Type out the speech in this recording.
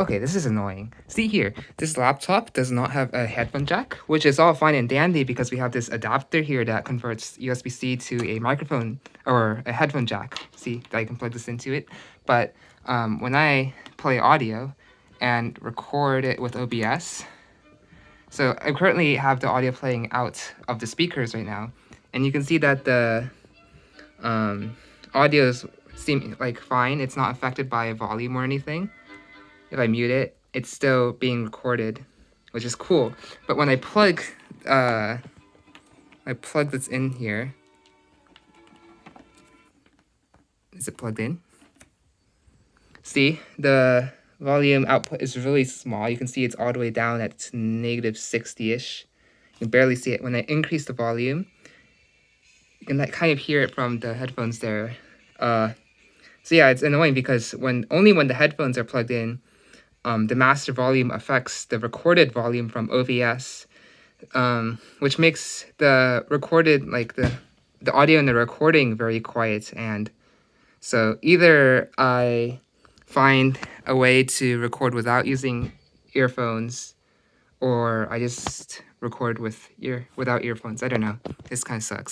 Okay, this is annoying. See here, this laptop does not have a headphone jack, which is all fine and dandy because we have this adapter here that converts USB-C to a microphone or a headphone jack. See, that I can plug this into it. But um, when I play audio and record it with OBS, so I currently have the audio playing out of the speakers right now, and you can see that the um, audio is seem like fine. It's not affected by volume or anything if I mute it, it's still being recorded, which is cool. But when I plug, uh, I plug this in here, is it plugged in? See, the volume output is really small. You can see it's all the way down at negative 60-ish. You can barely see it. When I increase the volume, you can like, kind of hear it from the headphones there. Uh, so yeah, it's annoying because when only when the headphones are plugged in, um, the master volume affects the recorded volume from OBS, um, which makes the recorded, like the, the audio in the recording very quiet. And so either I find a way to record without using earphones or I just record with ear without earphones. I don't know. This kind of sucks.